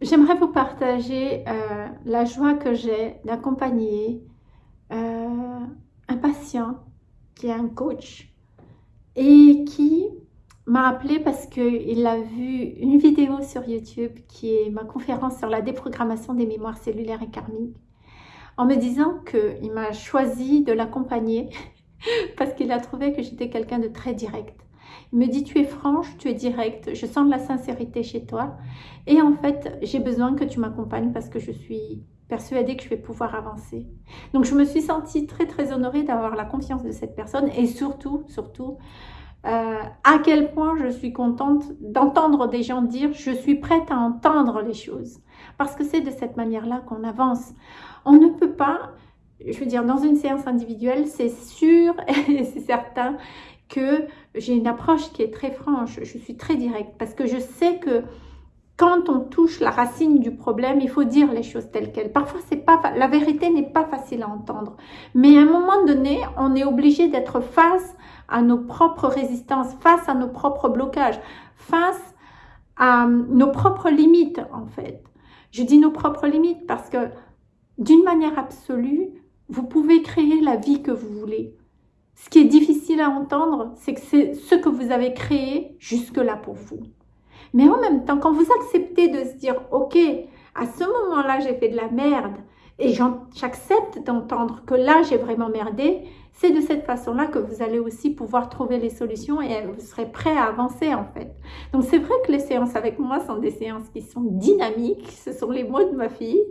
j'aimerais vous partager euh, la joie que j'ai d'accompagner euh, un patient qui est un coach et qui m'a appelé parce qu'il a vu une vidéo sur YouTube qui est ma conférence sur la déprogrammation des mémoires cellulaires et karmiques en me disant qu'il m'a choisi de l'accompagner parce qu'il a trouvé que j'étais quelqu'un de très direct. Il me dit, tu es franche, tu es directe, je sens de la sincérité chez toi. Et en fait, j'ai besoin que tu m'accompagnes parce que je suis persuadée que je vais pouvoir avancer. Donc, je me suis sentie très, très honorée d'avoir la confiance de cette personne et surtout, surtout, euh, à quel point je suis contente d'entendre des gens dire « je suis prête à entendre les choses ». Parce que c'est de cette manière-là qu'on avance. On ne peut pas, je veux dire, dans une séance individuelle, c'est sûr et c'est certain que j'ai une approche qui est très franche, je suis très directe parce que je sais que quand on touche la racine du problème, il faut dire les choses telles quelles. Parfois, c'est pas la vérité n'est pas facile à entendre. Mais à un moment donné, on est obligé d'être face à nos propres résistances, face à nos propres blocages, face à nos propres limites, en fait. Je dis nos propres limites parce que, d'une manière absolue, vous pouvez créer la vie que vous voulez. Ce qui est difficile à entendre, c'est que c'est ce que vous avez créé jusque-là pour vous. Mais en même temps, quand vous acceptez de se dire, ok, à ce moment-là, j'ai fait de la merde, et j'accepte d'entendre que là, j'ai vraiment merdé, c'est de cette façon-là que vous allez aussi pouvoir trouver les solutions et vous serez prêt à avancer en fait. Donc c'est vrai que les séances avec moi sont des séances qui sont dynamiques, ce sont les mots de ma fille,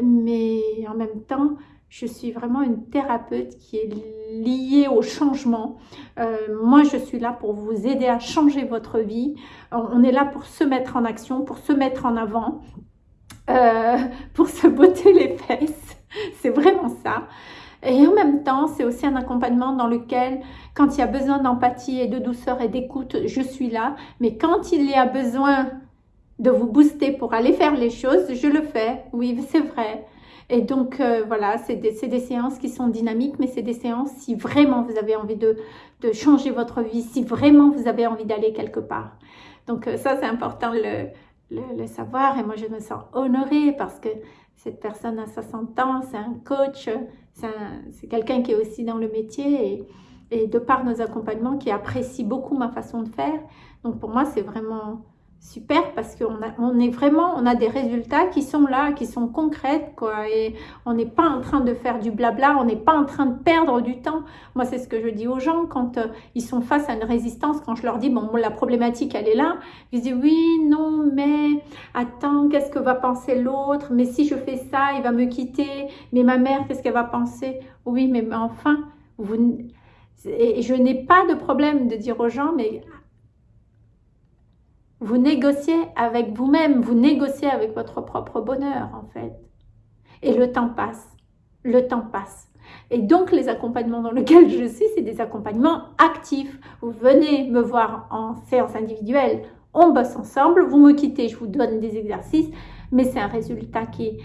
mais en même temps, je suis vraiment une thérapeute qui est liée au changement. Euh, moi, je suis là pour vous aider à changer votre vie. On est là pour se mettre en action, pour se mettre en avant, euh, pour se botter les fesses. C'est vraiment ça. Et en même temps, c'est aussi un accompagnement dans lequel, quand il y a besoin d'empathie et de douceur et d'écoute, je suis là. Mais quand il y a besoin de vous booster pour aller faire les choses, je le fais. Oui, c'est vrai. Et donc, euh, voilà, c'est des, séances qui sont dynamiques, mais c'est des séances si vraiment vous avez envie de, changer votre vie, si vraiment vous avez envie d'aller quelque part. Donc, euh, ça, c'est important le, le, savoir. Et moi, je me sens honorée parce que cette personne a 60 ans, c'est un coach, c'est quelqu'un qui est aussi dans le métier et, et de par nos accompagnements, qui apprécie beaucoup ma façon de faire. Donc, pour moi, c'est vraiment super parce qu'on on est vraiment, on a des résultats qui sont là, qui sont concrètes quoi et on n'est pas en train de faire du blabla, on n'est pas en train de perdre du temps. Moi c'est ce que je dis aux gens quand euh, ils sont face à une résistance, quand je leur dis bon la problématique elle est là, ils disent oui non mais attends qu'est-ce que va penser l'autre, mais si je fais ça il va me quitter, mais ma mère qu'est-ce qu'elle va penser, oui mais enfin vous et je n'ai pas de problème de dire aux gens mais vous négociez avec vous-même, vous négociez avec votre propre bonheur en fait. Et le temps passe, le temps passe. Et donc les accompagnements dans lesquels je suis, c'est des accompagnements actifs. Vous venez me voir en séance individuelle, on bosse ensemble, vous me quittez, je vous donne des exercices, mais c'est un résultat qui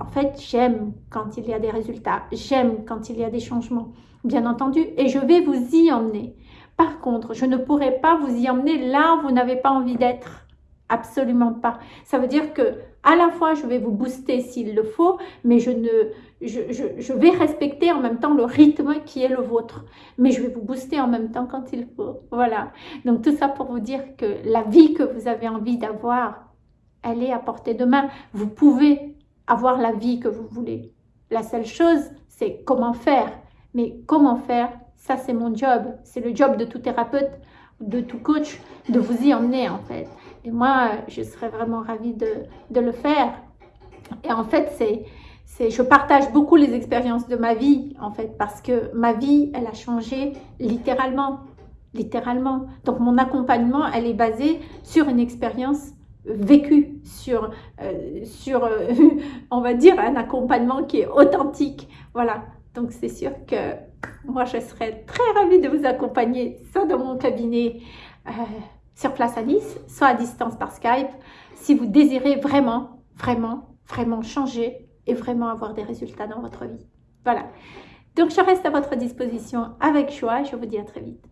En fait, j'aime quand il y a des résultats, j'aime quand il y a des changements, bien entendu, et je vais vous y emmener. Par contre, je ne pourrai pas vous y emmener là où vous n'avez pas envie d'être. Absolument pas. Ça veut dire que à la fois, je vais vous booster s'il le faut, mais je, ne, je, je, vais respecter en même temps le rythme qui est le vôtre. Mais je vais vous booster en même temps quand il faut. Voilà. Donc, tout ça pour vous dire que la vie que vous avez envie d'avoir, elle est à portée de main. Vous pouvez avoir la vie que vous voulez. La seule chose, c'est comment faire. Mais comment faire ça, c'est mon job. C'est le job de tout thérapeute, de tout coach, de vous y emmener, en fait. Et moi, je serais vraiment ravie de, le faire. Et en fait, c'est... Je partage beaucoup les expériences de ma vie, en fait, parce que ma vie, elle a changé littéralement. Littéralement. Donc, mon accompagnement, elle est basée sur une expérience vécue, sur, euh, sur euh, on va dire, un accompagnement qui est authentique. Voilà. Donc, c'est sûr que moi, je serais très ravie de vous accompagner, soit dans mon cabinet euh, sur place à Nice, soit à distance par Skype, si vous désirez vraiment, vraiment, vraiment changer et vraiment avoir des résultats dans votre vie. Voilà. Donc, je reste à votre disposition avec choix. Je vous dis à très vite.